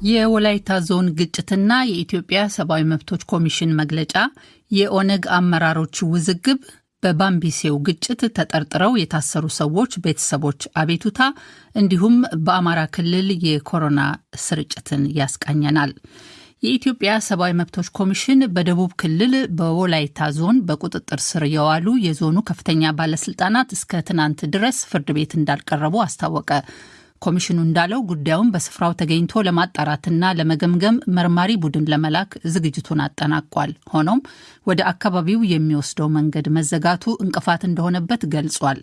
የወላይታ ዞን ግጭትና የኢትዮጵያ ሰብአዊ መብቶች ኮሚሽን መግለጫ፣ የኦነግ አመራሮች ውዝግብ፣ በባምቢሴው ግጭት ተጠርጥረው የታሰሩ ሰዎች ቤተሰቦች አቤቱታ እንዲሁም በአማራ ክልል የኮሮና ስርጭትን ያስቃኘናል። የኢትዮጵያ ሰብአዊ መብቶች ኮሚሽን በደቡብ ክልል በወላይታ ዞን በቁጥጥር ስር የዋሉ የዞኑ ከፍተኛ ባለስልጣናት እስከ ትናንት ድረስ ፍርድ ቤት እንዳልቀረቡ አስታወቀ። ኮሚሽኑ እንዳለው ጉዳዩን በስፍራው ተገኝቶ ለማጣራትና ለመገምገም መርማሪ ቡድን ለመላክ ዝግጅቱን አጠናቋል። ሆኖም ወደ አካባቢው የሚወስደው መንገድ መዘጋቱ እንቅፋት እንደሆነበት ገልጿል።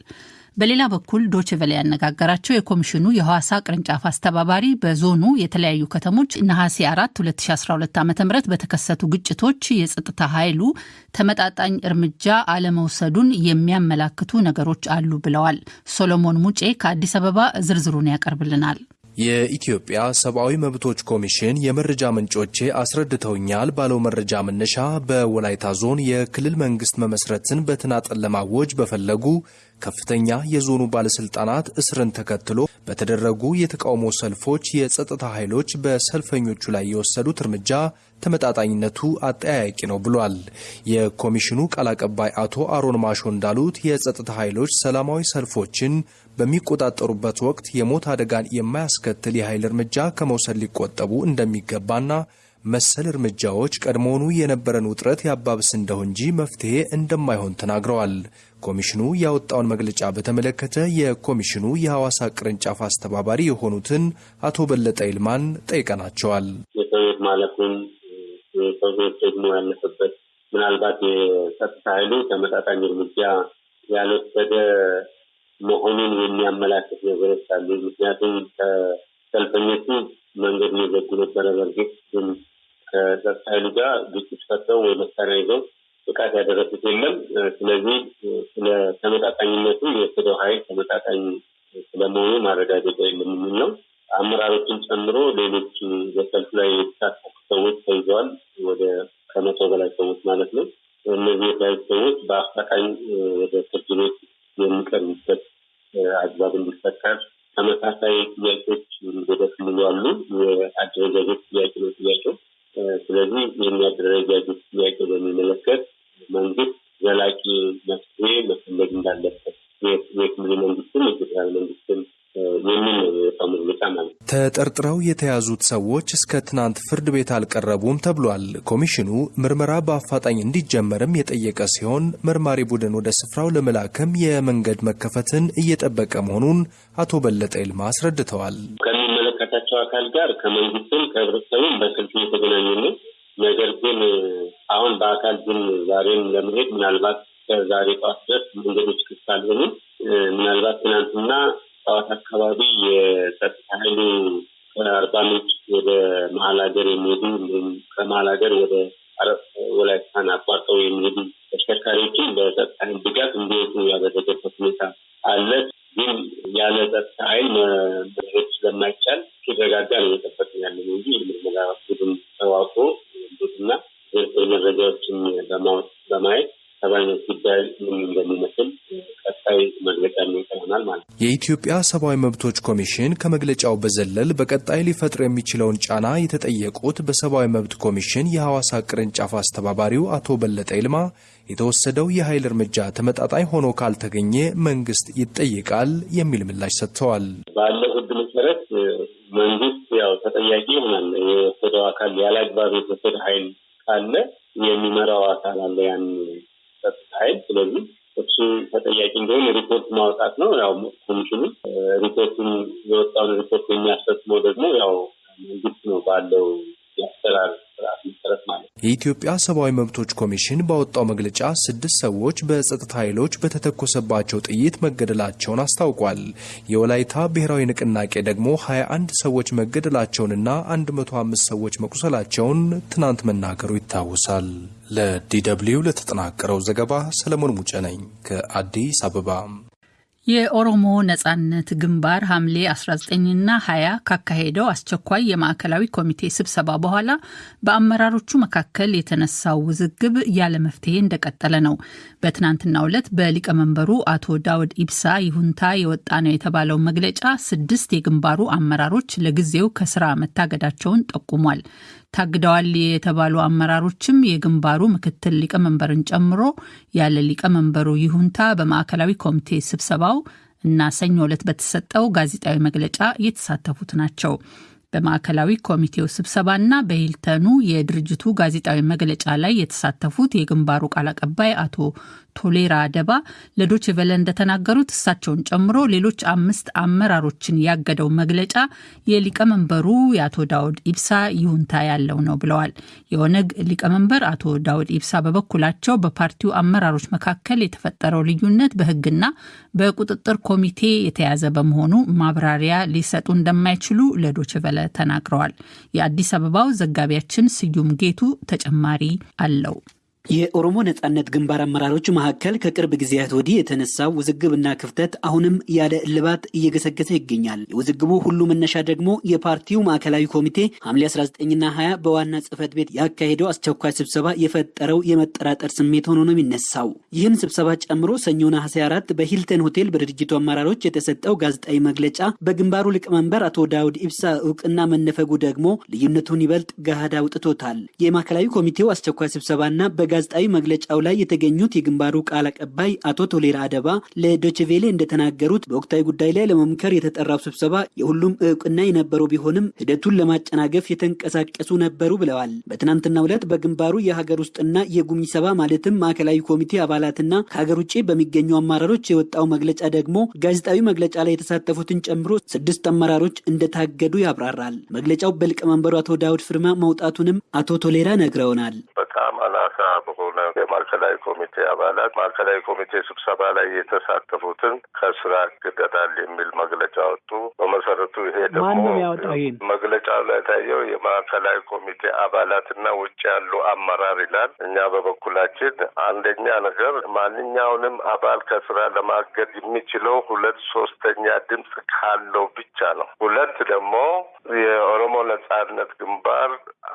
በሌላ በኩል ዶችቨለ ያነጋገራቸው የኮሚሽኑ የሐዋሳ ቅርንጫፍ አስተባባሪ በዞኑ የተለያዩ ከተሞች ነሐሴ 4 2012 ዓ ም በተከሰቱ ግጭቶች የጸጥታ ኃይሉ ተመጣጣኝ እርምጃ አለመውሰዱን የሚያመላክቱ ነገሮች አሉ ብለዋል። ሶሎሞን ሙጬ ከአዲስ አበባ ዝርዝሩን ያቀርብልናል። የኢትዮጵያ ሰብአዊ መብቶች ኮሚሽን የመረጃ ምንጮቼ አስረድተውኛል ባለው መረጃ መነሻ በወላይታ ዞን የክልል መንግስት መመስረትን በተናጠል ለማወጅ በፈለጉ ከፍተኛ የዞኑ ባለስልጣናት እስርን ተከትሎ በተደረጉ የተቃውሞ ሰልፎች የጸጥታ ኃይሎች በሰልፈኞቹ ላይ የወሰዱት እርምጃ ተመጣጣኝነቱ አጠያያቂ ነው ብሏል። የኮሚሽኑ ቃል አቀባይ አቶ አሮን ማሾ እንዳሉት የጸጥታ ኃይሎች ሰላማዊ ሰልፎችን በሚቆጣጠሩበት ወቅት የሞት አደጋን የማያስከትል የኃይል እርምጃ ከመውሰድ ሊቆጠቡ እንደሚገባና መሰል እርምጃዎች ቀድሞውኑ የነበረን ውጥረት ያባብስ እንደው እንጂ መፍትሄ እንደማይሆን ተናግረዋል። ኮሚሽኑ ያወጣውን መግለጫ በተመለከተ የኮሚሽኑ የሐዋሳ ቅርንጫፍ አስተባባሪ የሆኑትን አቶ በለጠ ይልማን ጠይቀናቸዋል። የሰው ሕይወት ማለፉን ደግሞ ያለፈበት ምናልባት የጸጥታ ኃይሉ ተመጣጣኝ እርምጃ ያልወሰደ መሆኑን የሚያመላክት ነገሮች አሉ። ምክንያቱም ከሰልፈኞቹ መንገድ እየዘጉ ነበረ። በእርግጥ ግን ከጸጥታ ኃይሉ ጋር ግጭት ፈጥረው ወይ መሳሪያ ይዘው ጥቃት ያደረሱት የለም። ስለዚህ ስለ ተመጣጣኝነቱ የወሰደው ኃይል ተመጣጣኝ ስለመሆኑ ማረጋገጫ የለም ነው። አመራሮችን ጨምሮ ሌሎች በሰልፍ ላይ የተሳተፉ ሰዎች ተይዘዋል። ወደ ከመቶ በላይ ሰዎች ማለት ነው። እነዚህ የተያዙ ሰዎች በአፋጣኝ ወደ ፍርድ ቤት የሚቀርቡበት አግባብ እንዲፈጠር ተመሳሳይ ጥያቄዎች ወደ ክልሉ አሉ። የአደረጃጀት ጥያቄ ነው ጥያቄው። ስለዚህ የሚያደረጃጀት ጥያቄ በሚመለከት መንግስት ዘላቂ መፍትሄ መፈለግ እንዳለበት የክልሉ መንግስትም የፌዴራል መንግስትም ተጠርጥረው የተያዙት ሰዎች እስከ ትናንት ፍርድ ቤት አልቀረቡም ተብሏል። ኮሚሽኑ ምርመራ በአፋጣኝ እንዲጀመርም የጠየቀ ሲሆን መርማሪ ቡድን ወደ ስፍራው ለመላክም የመንገድ መከፈትን እየጠበቀ መሆኑን አቶ በለጠ ይልማ አስረድተዋል። ከሚመለከታቸው አካል ጋር ከመንግስትም ከህብረተሰቡም በስልክ እየተገናኙ ነው። ነገር ግን አሁን በአካል ግን ዛሬም ለመሄድ ምናልባት ከዛሬ ጠዋት ድረስ መንገዶች ክፍት አልሆኑም። ምናልባት ትናንትና ጠዋት አካባቢ የጸጥታ ኃይሉ ከአርባ ምንጭ ወደ መሀል ሀገር የሚሄዱ ከመሀል ሀገር ወደ ወላይታን አቋርጠው የሚሄዱ ተሽከርካሪዎችን በጸጥታ ኃይል ድጋፍ እንዲወጡ ያደረገበት ሁኔታ አለ። ግን ያለ ጸጥታ ኃይል መሄድ ስለማይቻል ሲረጋጋ ነው እየጠበቅን ያለ ነው እንጂ የምርመራ ቡድን ተዋቅሮ መረጃዎችን በማየት ሰብአዊ መብት ጉዳይ ምን እንደሚመስል ቀጣይ መግለጫ ይሆናል ማለት ነው። የኢትዮጵያ ሰብአዊ መብቶች ኮሚሽን ከመግለጫው በዘለል በቀጣይ ሊፈጥር የሚችለውን ጫና የተጠየቁት በሰብአዊ መብት ኮሚሽን የሐዋሳ ቅርንጫፍ አስተባባሪው አቶ በለጠ ይልማ የተወሰደው የኃይል እርምጃ ተመጣጣኝ ሆኖ ካልተገኘ መንግስት ይጠይቃል የሚል ምላሽ ሰጥተዋል። ባለው ሕግ መሰረት መንግስት ያው ተጠያቂ ይሆናል። የወሰደው አካል ያለ አግባብ የተወሰደ ኃይል ካለ የሚመራው አካል አለ ያን ጸጥታ ኃይል ስለዚህ እሱ ተጠያቂ እንደሆነ ሪፖርት ማውጣት ነው። ያው ኮሚሽኑ ሪፖርቱን የወጣውን ሪፖርት የሚያስፈጽመው ደግሞ ያው መንግስት ነው ባለው ነው። የኢትዮጵያ ሰብአዊ መብቶች ኮሚሽን ባወጣው መግለጫ ስድስት ሰዎች በጸጥታ ኃይሎች በተተኮሰባቸው ጥይት መገደላቸውን አስታውቋል። የወላይታ ብሔራዊ ንቅናቄ ደግሞ 21 ሰዎች መገደላቸውንና 105 ሰዎች መቁሰላቸውን ትናንት መናገሩ ይታወሳል። ለዲ ለተጠናቀረው ዘገባ ሰለሞን ሙጬ ነኝ ከአዲስ አበባ። የኦሮሞ ነጻነት ግንባር ሐምሌ 19ና 20 ካካሄደው አስቸኳይ የማዕከላዊ ኮሚቴ ስብሰባ በኋላ በአመራሮቹ መካከል የተነሳው ውዝግብ ያለ መፍትሄ እንደቀጠለ ነው። በትናንትናው ዕለት በሊቀመንበሩ አቶ ዳውድ ኢብሳ ይሁንታ የወጣ ነው የተባለው መግለጫ ስድስት የግንባሩ አመራሮች ለጊዜው ከስራ መታገዳቸውን ጠቁሟል። ታግደዋል የተባሉ አመራሮችም የግንባሩ ምክትል ሊቀመንበርን ጨምሮ ያለ ሊቀመንበሩ ይሁንታ በማዕከላዊ ኮሚቴ ስብሰባው እና ሰኞ ዕለት በተሰጠው ጋዜጣዊ መግለጫ የተሳተፉት ናቸው። በማዕከላዊ ኮሚቴው ስብሰባና በሂልተኑ የድርጅቱ ጋዜጣዊ መግለጫ ላይ የተሳተፉት የግንባሩ ቃል አቀባይ አቶ ቶሌራ አደባ ለዶች ቨለ እንደተናገሩት እሳቸውን ጨምሮ ሌሎች አምስት አመራሮችን ያገደው መግለጫ የሊቀመንበሩ የአቶ ዳውድ ኢብሳ ይሁንታ ያለው ነው ብለዋል። የኦነግ ሊቀመንበር አቶ ዳውድ ኢብሳ በበኩላቸው በፓርቲው አመራሮች መካከል የተፈጠረው ልዩነት በሕግና በቁጥጥር ኮሚቴ የተያዘ በመሆኑ ማብራሪያ ሊሰጡ እንደማይችሉ ለዶች ቨለ ተናግረዋል። የአዲስ አበባው ዘጋቢያችን ስዩም ጌቱ ተጨማሪ አለው። የኦሮሞ ነጻነት ግንባር አመራሮች መካከል ከቅርብ ጊዜያት ወዲህ የተነሳው ውዝግብና ክፍተት አሁንም ያለ እልባት እየገሰገሰ ይገኛል። የውዝግቡ ሁሉ መነሻ ደግሞ የፓርቲው ማዕከላዊ ኮሚቴ ሐምሌ 19ና 20 በዋና ጽህፈት ቤት ያካሄደው አስቸኳይ ስብሰባ የፈጠረው የመጠራጠር ስሜት ሆኖ ነው የሚነሳው። ይህን ስብሰባ ጨምሮ ሰኞ ነሐሴ 4 በሂልተን ሆቴል በድርጅቱ አመራሮች የተሰጠው ጋዜጣዊ መግለጫ በግንባሩ ሊቀመንበር አቶ ዳውድ ኢብሳ እውቅና መነፈጉ ደግሞ ልዩነቱን ይበልጥ ገሃድ አውጥቶታል። የማዕከላዊ ኮሚቴው አስቸኳይ ስብሰባና በጋ ጋዜጣዊ መግለጫው ላይ የተገኙት የግንባሩ ቃል አቀባይ አቶ ቶሌራ አደባ ለዶችቬሌ እንደተናገሩት በወቅታዊ ጉዳይ ላይ ለመምከር የተጠራው ስብሰባ የሁሉም እውቅና የነበረው ቢሆንም ሂደቱን ለማጨናገፍ የተንቀሳቀሱ ነበሩ ብለዋል። በትናንትናው ዕለት በግንባሩ የሀገር ውስጥና የጉሚ ሰባ ማለትም ማዕከላዊ ኮሚቴ አባላትና ከሀገር ውጭ በሚገኙ አመራሮች የወጣው መግለጫ ደግሞ ጋዜጣዊ መግለጫ ላይ የተሳተፉትን ጨምሮ ስድስት አመራሮች እንደታገዱ ያብራራል። መግለጫው በሊቀመንበሩ አቶ ዳውድ ፍርማ መውጣቱንም አቶ ቶሌራ ነግረውናል። كام أنا شاب የማዕከላዊ ኮሚቴ አባላት ማዕከላዊ ኮሚቴ ስብሰባ ላይ የተሳተፉትን ከስራ ያግደናል የሚል መግለጫ ወጡ። በመሰረቱ ይሄ ደግሞ መግለጫው ላይ ታየው የማዕከላዊ ኮሚቴ አባላትና ውጭ ያሉ አመራር ይላል። እኛ በበኩላችን አንደኛ ነገር ማንኛውንም አባል ከስራ ለማገድ የሚችለው ሁለት ሶስተኛ ድምፅ ካለው ብቻ ነው። ሁለት ደግሞ የኦሮሞ ነጻነት ግንባር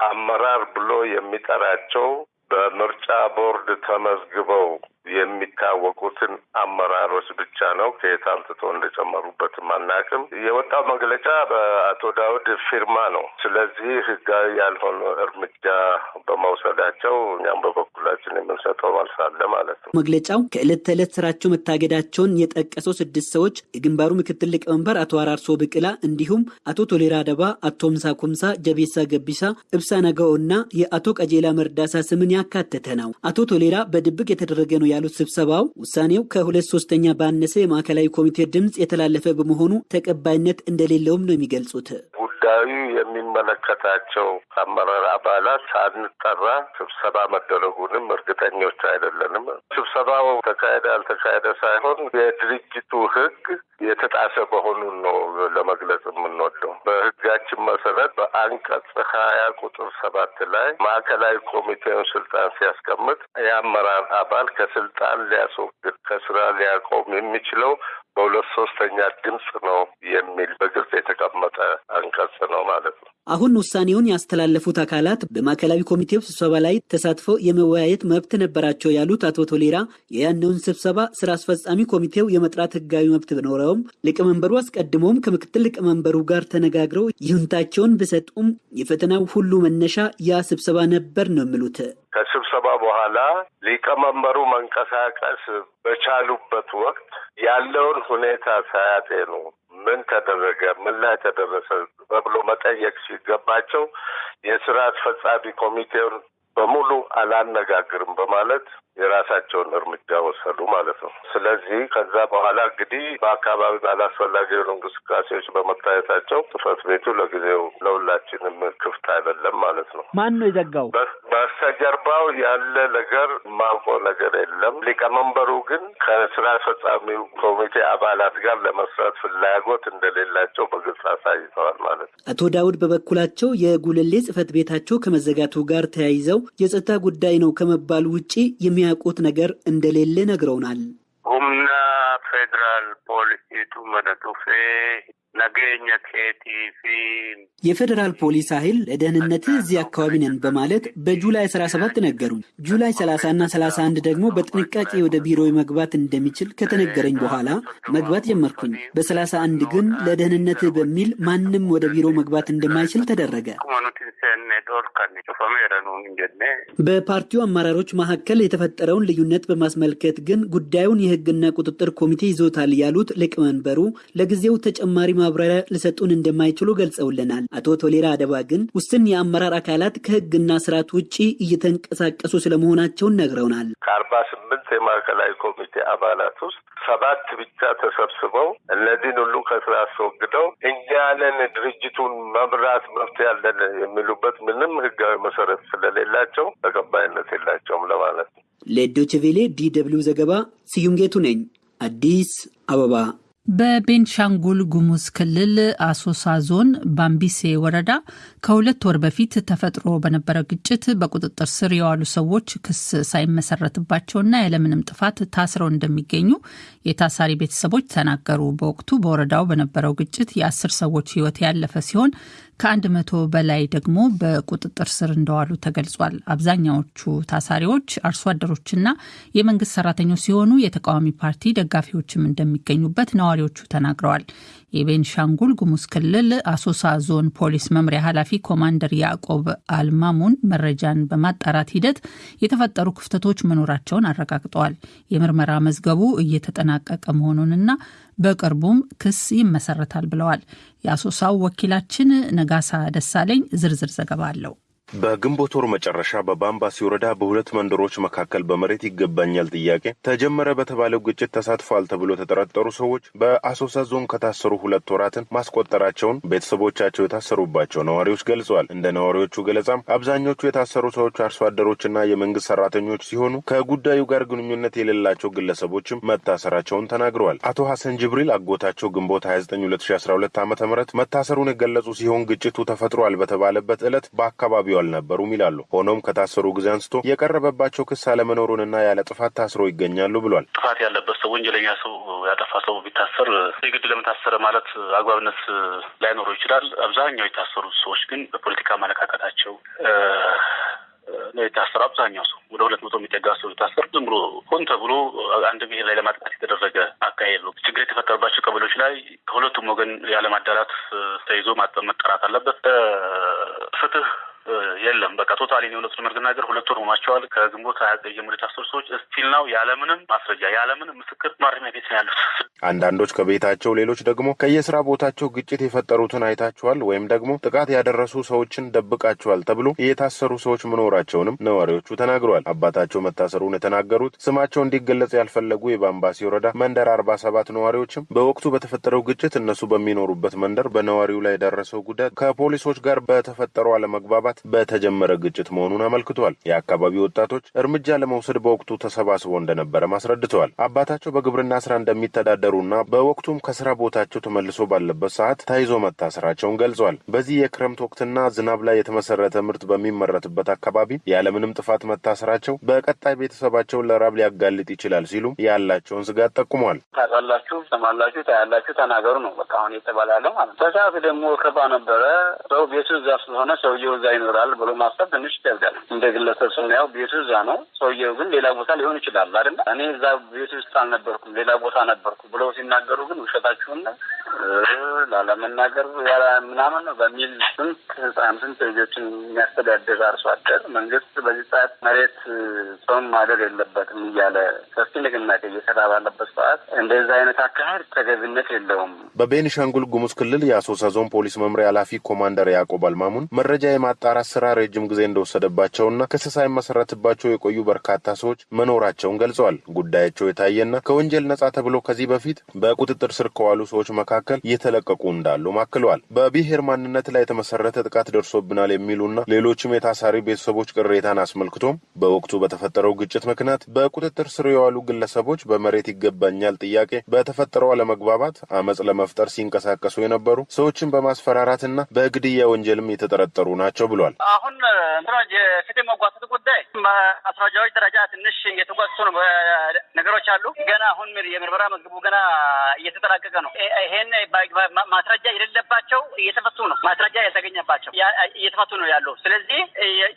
አመራር ብሎ የሚጠራቸው በምርጫ ቦርድ ተመዝግበው የሚታወቁትን አመራሮች ብቻ ነው። ከየት አምጥቶ እንደጨመሩበትም አናውቅም። የወጣው መግለጫ በአቶ ዳውድ ፊርማ ነው። ስለዚህ ህጋዊ ያልሆነ እርምጃ በመውሰዳቸው እኛም በበኩላችን የምንሰጠው መልስ አለ ማለት ነው። መግለጫው ከዕለት ተዕለት ስራቸው መታገዳቸውን የጠቀሰው ስድስት ሰዎች የግንባሩ ምክትል ሊቀመንበር አቶ አራርሶ ብቅላ እንዲሁም አቶ ቶሌራ አደባ፣ አቶ ምሳ ኩምሳ፣ ጀቤሳ ገቢሳ፣ እብሳ እና የአቶ ቀጄላ መርዳሳ ስምን ያካተተ ነው። አቶ ቶሌራ በድብቅ የተደረገ ነው ያሉት ስብሰባው ውሳኔው ከሁለት ሶስተኛ ባነሰ የማዕከላዊ ኮሚቴ ድምፅ የተላለፈ በመሆኑ ተቀባይነት እንደሌለውም ነው የሚገልጹት። ጉዳዩ የሚመለከታቸው አመራር አባላት ሳንጠራ ስብሰባ መደረጉንም እርግጠኞች አይደለንም። ስብሰባው ተካሄደ አልተካሄደ ሳይሆን የድርጅቱ ህግ የተጣሰ መሆኑን ነው ለመግለጽ የምንወደው። በህጋችን መሰረት በአንቀጽ ሀያ ቁጥር ሰባት ላይ ማዕከላዊ ኮሚቴውን ስልጣን ሲያስቀምጥ የአመራር አባል ከስልጣን ሊያስወግድ ከስራ ሊያቆም የሚችለው በሁለት ሶስተኛ ድምፅ ነው የሚል በግልጽ የተቀመጠ አንቀጽ ነው ማለት ነው። አሁን ውሳኔውን ያስተላለፉት አካላት በማዕከላዊ ኮሚቴው ስብሰባ ላይ ተሳትፈው የመወያየት መብት ነበራቸው ያሉት አቶ ቶሌራ የያነውን ስብሰባ ስራ አስፈጻሚ ኮሚቴው የመጥራት ህጋዊ መብት ቢኖረውም ሊቀመንበሩ አስቀድሞም ከምክትል ሊቀመንበሩ ጋር ተነጋግረው ይሁንታቸውን ቢሰጡም የፈተናው ሁሉ መነሻ ያ ስብሰባ ነበር ነው የሚሉት። በኋላ ሊቀመንበሩ መንቀሳቀስ በቻሉበት ወቅት ያለውን ሁኔታ ሳያጤኑ ምን ተደረገ፣ ምን ላይ ተደረሰ? በብሎ መጠየቅ ሲገባቸው የስራ አስፈጻሚ ኮሚቴውን በሙሉ አላነጋግርም በማለት የራሳቸውን እርምጃ ወሰዱ ማለት ነው። ስለዚህ ከዛ በኋላ እንግዲህ በአካባቢ ባላስፈላጊ የሆኑ እንቅስቃሴዎች በመታየታቸው ጽሕፈት ቤቱ ለጊዜው ለሁላችንም ክፍት አይደለም ማለት ነው። ማን ነው የዘጋው? በስተጀርባው ያለ ነገር ማውቀው ነገር የለም። ሊቀመንበሩ ግን ከስራ አስፈጻሚው ኮሚቴ አባላት ጋር ለመስራት ፍላጎት እንደሌላቸው በግልጽ አሳይተዋል ማለት ነው። አቶ ዳውድ በበኩላቸው የጉለሌ ጽሕፈት ቤታቸው ከመዘጋቱ ጋር ተያይዘው የጸጥታ ጉዳይ ነው ከመባሉ ውጪ የሚያውቁት ነገር እንደሌለ ነግረውናል። ሁምና ፌዴራል ፖሊሲቱ መደጡፌ የፌዴራል ፖሊስ ኃይል ለደህንነትህ እዚህ አካባቢ ነን በማለት በጁላይ 17 ነገሩኝ። ጁላይ 30 እና 31 ደግሞ በጥንቃቄ ወደ ቢሮ መግባት እንደሚችል ከተነገረኝ በኋላ መግባት ጀመርኩኝ። በ31 ግን ለደህንነትህ በሚል ማንም ወደ ቢሮ መግባት እንደማይችል ተደረገ። በፓርቲው አመራሮች መካከል የተፈጠረውን ልዩነት በማስመልከት ግን ጉዳዩን የሕግና ቁጥጥር ኮሚቴ ይዞታል ያሉት ሊቀመንበሩ ለጊዜው ተጨማሪ ማብራሪያ ሊሰጡን እንደማይችሉ ገልጸውልናል። አቶ ቶሌራ አደባ ግን ውስን የአመራር አካላት ከሕግና ስርዓት ውጭ እየተንቀሳቀሱ ስለመሆናቸውን ነግረውናል። ከአርባ ስምንት የማዕከላዊ ኮሚቴ አባላት ውስጥ ሰባት ብቻ ተሰብስበው እነዚህን ሁሉ ከስራ አስወግደው እኛን ድርጅቱን መምራት መብት ያለን የሚሉበት ምንም ህጋዊ መሰረት ስለሌላቸው ተቀባይነት የላቸውም ለማለት ነው። ለዶይቼ ቬለ ዲ ደብልዩ ዘገባ ስዩም ጌቱ ነኝ፣ አዲስ አበባ። በቤንሻንጉል ጉሙዝ ክልል አሶሳ ዞን ባምቢሴ ወረዳ ከሁለት ወር በፊት ተፈጥሮ በነበረ ግጭት በቁጥጥር ስር የዋሉ ሰዎች ክስ ሳይመሰረትባቸውና ያለምንም ጥፋት ታስረው እንደሚገኙ የታሳሪ ቤተሰቦች ተናገሩ። በወቅቱ በወረዳው በነበረው ግጭት የአስር ሰዎች ሕይወት ያለፈ ሲሆን ከአንድ መቶ በላይ ደግሞ በቁጥጥር ስር እንደዋሉ ተገልጿል። አብዛኛዎቹ ታሳሪዎች አርሶ አደሮችና የመንግስት ሰራተኞች ሲሆኑ የተቃዋሚ ፓርቲ ደጋፊዎችም እንደሚገኙበት ነዋሪዎቹ ተናግረዋል። የቤንሻንጉል ጉሙዝ ክልል አሶሳ ዞን ፖሊስ መምሪያ ኃላፊ ኮማንደር ያዕቆብ አልማሙን መረጃን በማጣራት ሂደት የተፈጠሩ ክፍተቶች መኖራቸውን አረጋግጠዋል። የምርመራ መዝገቡ እየተጠናቀቀ መሆኑንና በቅርቡም ክስ ይመሰረታል ብለዋል። የአሶሳው ወኪላችን ነጋሳ ደሳለኝ ዝርዝር ዘገባ አለው። በግንቦት ወር መጨረሻ በባምባሲ ወረዳ በሁለት መንደሮች መካከል በመሬት ይገባኛል ጥያቄ ተጀመረ በተባለው ግጭት ተሳትፈዋል ተብሎ የተጠረጠሩ ሰዎች በአሶሳ ዞን ከታሰሩ ሁለት ወራትን ማስቆጠራቸውን ቤተሰቦቻቸው የታሰሩባቸው ነዋሪዎች ገልጸዋል። እንደ ነዋሪዎቹ ገለጻም አብዛኞቹ የታሰሩ ሰዎች አርሶ አደሮችና የመንግስት ሰራተኞች ሲሆኑ ከጉዳዩ ጋር ግንኙነት የሌላቸው ግለሰቦችም መታሰራቸውን ተናግረዋል። አቶ ሐሰን ጅብሪል አጎታቸው ግንቦት 29 2012 ዓ ም መታሰሩን የገለጹ ሲሆን ግጭቱ ተፈጥሯል በተባለበት ዕለት በአካባቢው አልነበሩም ይላሉ። ሆኖም ከታሰሩ ጊዜ አንስቶ የቀረበባቸው ክስ አለመኖሩንና ያለ ጥፋት ታስረው ይገኛሉ ብሏል። ጥፋት ያለበት ሰው ወንጀለኛ ሰው ያጠፋ ሰው ቢታሰር የግድ ለምን ታሰረ ማለት አግባብነት ላይኖረው ይችላል። አብዛኛው የታሰሩት ሰዎች ግን በፖለቲካ አመለካከታቸው ነው የታሰሩ። አብዛኛው ሰው ወደ ሁለት መቶ የሚጠጋ ሰው የታሰሩ ዝም ብሎ ሆን ተብሎ አንድ ብሔር ላይ ለማጥቃት የተደረገ አካሄድ ነው። ችግር የተፈጠረባቸው ቀበሌዎች ላይ ከሁለቱም ወገን ያለማዳላት ተይዞ መጠራት አለበት። ፍትህ የለም። በቃ ቶታሊ የእውነቱን መናገር ሁለት ወር ሆኗቸዋል። ከግንቦት ሀያ ዘጠኝ ጀምሮ የታሰሩ ሰዎች እስቲል ነው ያለምንም ማስረጃ ያለምንም ምስክር ማረሚያ ቤት ነው ያሉት። አንዳንዶች ከቤታቸው፣ ሌሎች ደግሞ ከየስራ ቦታቸው ግጭት የፈጠሩትን አይታችኋል ወይም ደግሞ ጥቃት ያደረሱ ሰዎችን ደብቃችኋል ተብሎ የታሰሩ ሰዎች መኖራቸውንም ነዋሪዎቹ ተናግረዋል። አባታቸው መታሰሩን የተናገሩት ስማቸው እንዲገለጽ ያልፈለጉ የባምባሲ ወረዳ መንደር አርባ ሰባት ነዋሪዎችም በወቅቱ በተፈጠረው ግጭት እነሱ በሚኖሩበት መንደር በነዋሪው ላይ የደረሰው ጉዳት ከፖሊሶች ጋር በተፈጠረው አለመግባባት በተጀመረ ግጭት መሆኑን አመልክተዋል። የአካባቢው ወጣቶች እርምጃ ለመውሰድ በወቅቱ ተሰባስበው እንደነበረም አስረድተዋል። አባታቸው በግብርና ስራ እንደሚተዳደሩና በወቅቱም ከስራ ቦታቸው ተመልሶ ባለበት ሰዓት ተይዞ መታሰራቸውን ገልጸዋል። በዚህ የክረምት ወቅትና ዝናብ ላይ የተመሰረተ ምርት በሚመረትበት አካባቢ ያለምንም ጥፋት መታሰራቸው በቀጣይ ቤተሰባቸውን ለራብ ሊያጋልጥ ይችላል ሲሉ ያላቸውን ስጋት ጠቁመዋል። ታውቃላችሁ፣ ሰማላችሁ፣ ታያላችሁ፣ ተናገሩ ነው በቃ አሁን የተባለ ያለው ማለት ነው። በሰዓት ደግሞ ከባ ነበረ ሰው ቤቱ እዛ ስለሆነ ሰውየው እዛ ይኖራል ብሎ ማሰብ ትንሽ ይከብዳል። እንደ ግለሰብ ስናየው ቤቱ እዛ ነው፣ ሰውየው ግን ሌላ ቦታ ሊሆን ይችላል አይደለ? እኔ እዛ ቤቱ ውስጥ አልነበርኩም ሌላ ቦታ ነበርኩ ብለው ሲናገሩ ግን ውሸታችሁን ላለመናገር ምናምን ነው በሚል ስንት ህፃን ስንት ልጆችን የሚያስተዳድር አርሶ አደር መንግስት በዚህ ሰዓት መሬት ሰውን ማደር የለበትም እያለ ሰፊ ንቅናቄ እየሰራ ባለበት ሰዓት እንደዚህ አይነት አካሄድ ተገቢነት የለውም። በቤኒሻንጉል ጉሙዝ ክልል የአሶሳ ዞን ፖሊስ መምሪያ ኃላፊ ኮማንደር ያዕቆብ አልማሙን መረጃ የማጣራት ስራ ረጅም ጊዜ እንደወሰደባቸውና ክስ ሳይመሰረትባቸው የቆዩ በርካታ ሰዎች መኖራቸውን ገልጸዋል። ጉዳያቸው የታየና ከወንጀል ነጻ ተብሎ ከዚህ በፊት በቁጥጥር ስር ከዋሉ ሰዎች መካከል እየተለቀቁ እንዳሉም አክለዋል። በብሔር ማንነት ላይ የተመሰረተ ጥቃት ደርሶብናል የሚሉና ሌሎችም የታሳሪ ቤተሰቦች ቅሬታን አስመልክቶም በወቅቱ በተፈጠረው ግጭት ምክንያት በቁጥጥር ስር የዋሉ ግለሰቦች በመሬት ይገባኛል ጥያቄ በተፈጠረው አለመግባባት አመፅ ለመፍጠር ሲንቀሳቀሱ የነበሩ ሰዎችን በማስፈራራትና በግድያ ወንጀልም የተጠረጠሩ ናቸው ብሏል። አሁን የፍትህ መጓተት ጉዳይ ማስረጃዎች ደረጃ ትንሽ እየተጓተቱ ነው ነገሮች አሉ። ገና አሁን የምርመራ መዝገቡ ገና እየተጠናቀቀ ነው። ይሄን ማስረጃ የሌለባቸው እየተፈቱ ነው። ማስረጃ ያልተገኘባቸው እየተፈቱ ነው ያሉ። ስለዚህ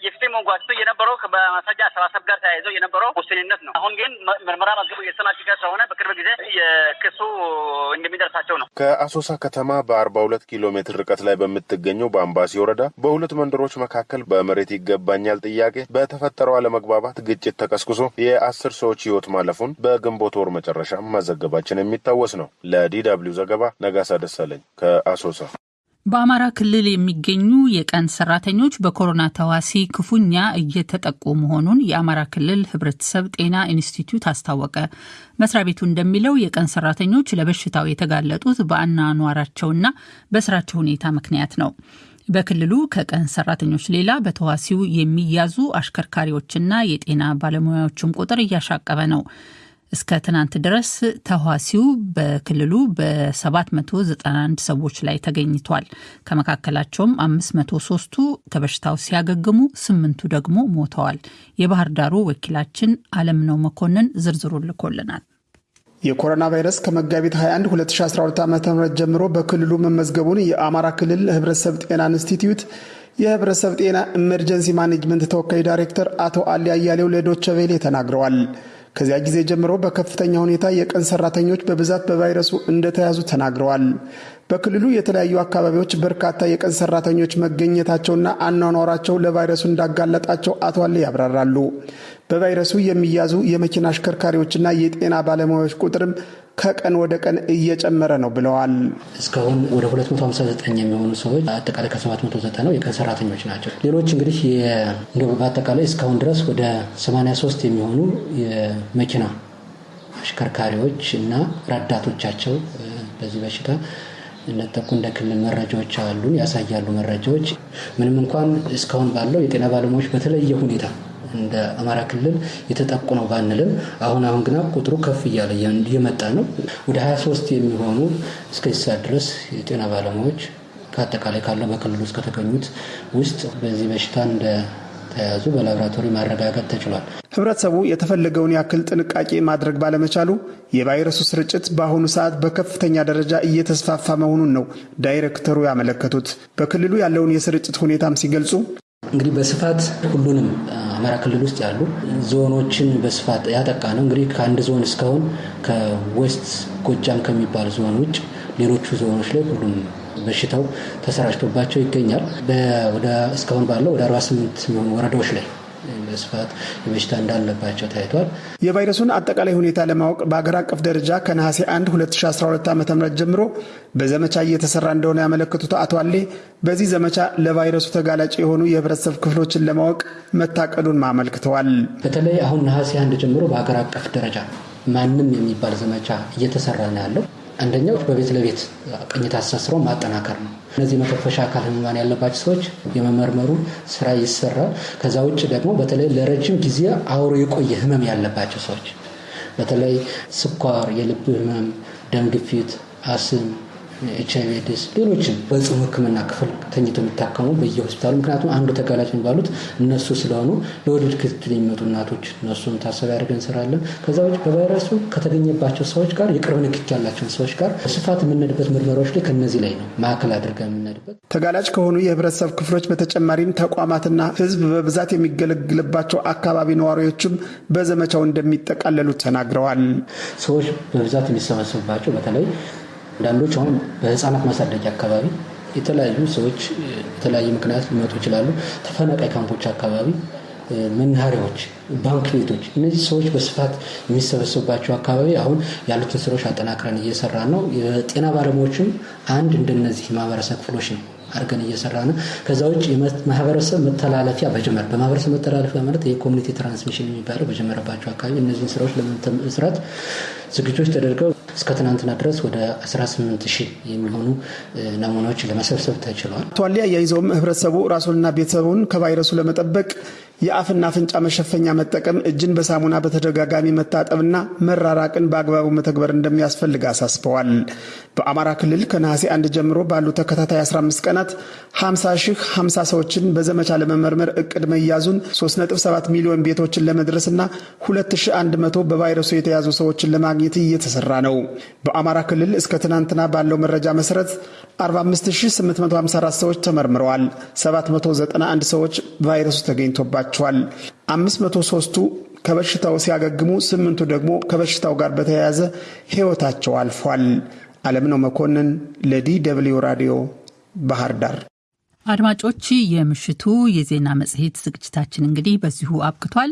የፍትህ መጓተቱ የነበረው በማስረጃ አሰባሰብ ጋር ተያይዘው የነበረው ውስንነት ነው። አሁን ግን ምርመራ መዝገቡ እየተጠናቀቀ ስለሆነ በቅርብ ጊዜ የክሱ እንደሚደርሳቸው ነው። ከአሶሳ ከተማ በአርባ ሁለት ኪሎ ሜትር ርቀት ላይ በምትገኘው በአምባሲ ወረዳ በሁለት መንደሮች መካከል በመሬት ይገባኛል ጥያቄ በተፈጠረው አለመግባባት ግጭት ተቀስቅሶ የአስር ሰዎች ህይወት ማለፉን በግንቦት ወር መጨረሻ ማዘገባችን የሚታወስ ነው። ለዲ ዘገባ ነጋሳ ደሳለኝ ከአሶሳ። በአማራ ክልል የሚገኙ የቀን ሰራተኞች በኮሮና ተዋሲ ክፉኛ እየተጠቁ መሆኑን የአማራ ክልል ሕብረተሰብ ጤና ኢንስቲትዩት አስታወቀ። መስሪያ ቤቱ እንደሚለው የቀን ሰራተኞች ለበሽታው የተጋለጡት በአኗኗራቸውና በስራቸው ሁኔታ ምክንያት ነው። በክልሉ ከቀን ሰራተኞች ሌላ በተዋሲው የሚያዙ አሽከርካሪዎችና የጤና ባለሙያዎችም ቁጥር እያሻቀበ ነው። እስከ ትናንት ድረስ ተዋሲው በክልሉ በ791 ሰዎች ላይ ተገኝቷል። ከመካከላቸውም 503ቱ ከበሽታው ሲያገግሙ፣ ስምንቱ ደግሞ ሞተዋል። የባህር ዳሩ ወኪላችን አለምነው መኮንን ዝርዝሩ ልኮልናል። የኮሮና ቫይረስ ከመጋቢት 21 2012 ዓ ም ጀምሮ በክልሉ መመዝገቡን የአማራ ክልል ህብረተሰብ ጤና ኢንስቲትዩት የህብረተሰብ ጤና ኢመርጀንሲ ማኔጅመንት ተወካይ ዳይሬክተር አቶ አሊ አያሌው ለዶይቸ ቬለ ተናግረዋል። ከዚያ ጊዜ ጀምሮ በከፍተኛ ሁኔታ የቀን ሰራተኞች በብዛት በቫይረሱ እንደተያዙ ተናግረዋል። በክልሉ የተለያዩ አካባቢዎች በርካታ የቀን ሰራተኞች መገኘታቸውና አኗኗራቸው ለቫይረሱ እንዳጋለጣቸው አቶ አሊ ያብራራሉ። በቫይረሱ የሚያዙ የመኪና አሽከርካሪዎችና የጤና ባለሙያዎች ቁጥርም ከቀን ወደ ቀን እየጨመረ ነው ብለዋል። እስካሁን ወደ 259 የሚሆኑ ሰዎች አጠቃላይ ከ790 የቀን ሰራተኞች ናቸው። ሌሎች እንግዲህ በአጠቃላይ እስካሁን ድረስ ወደ 83 የሚሆኑ የመኪና አሽከርካሪዎች እና ረዳቶቻቸው በዚህ በሽታ እንደጠቁ እንደ ክልል መረጃዎች አሉን ያሳያሉ። መረጃዎች ምንም እንኳን እስካሁን ባለው የጤና ባለሙያዎች በተለየ ሁኔታ እንደ አማራ ክልል የተጠቁ ነው ባንልም አሁን አሁን ግና ቁጥሩ ከፍ እያለ እየመጣ ነው። ወደ 23 የሚሆኑ እስከዚህ ሰዓት ድረስ የጤና ባለሙያዎች ከአጠቃላይ ካለው በክልሉ ውስጥ ከተገኙት ውስጥ በዚህ በሽታ እንደተያዙ በላቦራቶሪ ማረጋገጥ ተችሏል። ህብረተሰቡ የተፈለገውን ያክል ጥንቃቄ ማድረግ ባለመቻሉ የቫይረሱ ስርጭት በአሁኑ ሰዓት በከፍተኛ ደረጃ እየተስፋፋ መሆኑን ነው ዳይሬክተሩ ያመለከቱት። በክልሉ ያለውን የስርጭት ሁኔታም ሲገልጹ እንግዲህ በስፋት ሁሉንም አማራ ክልል ውስጥ ያሉ ዞኖችን በስፋት ያጠቃ ነው። እንግዲህ ከአንድ ዞን እስካሁን ከ West ጎጃም ከሚባል ዞን ውጭ ሌሎቹ ዞኖች ላይ ሁሉም በሽታው ተሰራጭቶባቸው ይገኛል። ወደ እስካሁን ባለው ወደ 48 የሚሆኑ ወረዳዎች ላይ በስፋት የበሽታ እንዳለባቸው ታይቷል። የቫይረሱን አጠቃላይ ሁኔታ ለማወቅ በአገር አቀፍ ደረጃ ከነሐሴ 1 2012 ዓ ም ጀምሮ በዘመቻ እየተሰራ እንደሆነ ያመለከቱት አቶ አሌ በዚህ ዘመቻ ለቫይረሱ ተጋላጭ የሆኑ የህብረተሰብ ክፍሎችን ለማወቅ መታቀዱን አመልክተዋል። በተለይ አሁን ነሐሴ አንድ ጀምሮ በአገር አቀፍ ደረጃ ማንም የሚባል ዘመቻ እየተሰራ ነው ያለው። አንደኛው በቤት ለቤት ቅኝት አስተሳስረው ማጠናከር ነው። እነዚህ መተንፈሻ አካል ህሙማን ያለባቸው ሰዎች የመመርመሩ ስራ ይሰራል። ከዛ ውጭ ደግሞ በተለይ ለረጅም ጊዜ አውሮ የቆየ ህመም ያለባቸው ሰዎች በተለይ ስኳር፣ የልብ ህመም፣ ደም ግፊት፣ አስም ኤች አይቪ ኤድስ ሌሎችም በጽኑ ህክምና ክፍል ተኝተው የሚታከሙ በየሆስፒታሉ ምክንያቱም አንዱ ተጋላጭ የሚባሉት እነሱ ስለሆኑ ለወሊድ ክትትል የሚመጡ እናቶች እነሱም ታሳቢ አድርገን እንሰራለን። ከዛ ውጭ በቫይረሱ ከተገኘባቸው ሰዎች ጋር የቅርብ ንክኪ ያላቸውን ሰዎች ጋር በስፋት የምንሄድበት ምርመራዎች ላይ ከነዚህ ላይ ነው ማዕከል አድርገን የምንሄድበት። ተጋላጭ ከሆኑ የህብረተሰብ ክፍሎች በተጨማሪም ተቋማትና ህዝብ በብዛት የሚገለግልባቸው አካባቢ ነዋሪዎችም በዘመቻው እንደሚጠቃለሉ ተናግረዋል። ሰዎች በብዛት የሚሰበሰቡባቸው በተለይ አንዳንዶች አሁን በህፃናት ማሳደጊያ አካባቢ የተለያዩ ሰዎች የተለያየ ምክንያት ሊመጡ ይችላሉ። ተፈናቃይ ካምፖች አካባቢ፣ መናኸሪያዎች፣ ባንክ ቤቶች፣ እነዚህ ሰዎች በስፋት የሚሰበሰቡባቸው አካባቢ አሁን ያሉትን ስራዎች አጠናክረን እየሰራ ነው። የጤና ባለሙያዎችም አንድ እንደነዚህ ማህበረሰብ ክፍሎች ነው አድርገን እየሰራ ነው። ከዛ ውጭ ማህበረሰብ መተላለፊያ በጀመር በማህበረሰብ መተላለፊያ ማለት የ community transmission የሚባለው በጀመረባቸው አካባቢ እነዚህን ስራዎች ለመስራት ዝግጆች ተደርገው እስከ ትናንትና ድረስ ወደ 18 ሺህ የሚሆኑ ናሙናዎች ለመሰብሰብ ተችሏል። አቶ አሊ አያይዘውም ህብረተሰቡ ራሱንና ቤተሰቡን ከቫይረሱ ለመጠበቅ የአፍና አፍንጫ መሸፈኛ መጠቀም፣ እጅን በሳሙና በተደጋጋሚ መታጠብና መራራቅን በአግባቡ መተግበር እንደሚያስፈልግ አሳስበዋል። በአማራ ክልል ከነሐሴ አንድ ጀምሮ ባሉ ተከታታይ 15 ቀናት 50 ሺህ 50 ሰዎችን በዘመቻ ለመመርመር እቅድ መያዙን 3.7 ሚሊዮን ቤቶችን ለመድረስና 2100 በቫይረሱ የተያዙ ሰዎችን ለማግኘት እየተሰራ ነው። በአማራ ክልል እስከ ትናንትና ባለው መረጃ መሰረት 45854 ሰዎች ተመርምረዋል። 791 ሰዎች ቫይረሱ ተገኝቶባቸዋል። 503ቱ ከበሽታው ሲያገግሙ፣ ስምንቱ ደግሞ ከበሽታው ጋር በተያያዘ ሕይወታቸው አልፏል። አለምነው መኮንን ለዲ ደብልዩ ራዲዮ ባህር ዳር። አድማጮች፣ የምሽቱ የዜና መጽሔት ዝግጅታችን እንግዲህ በዚሁ አብቅቷል።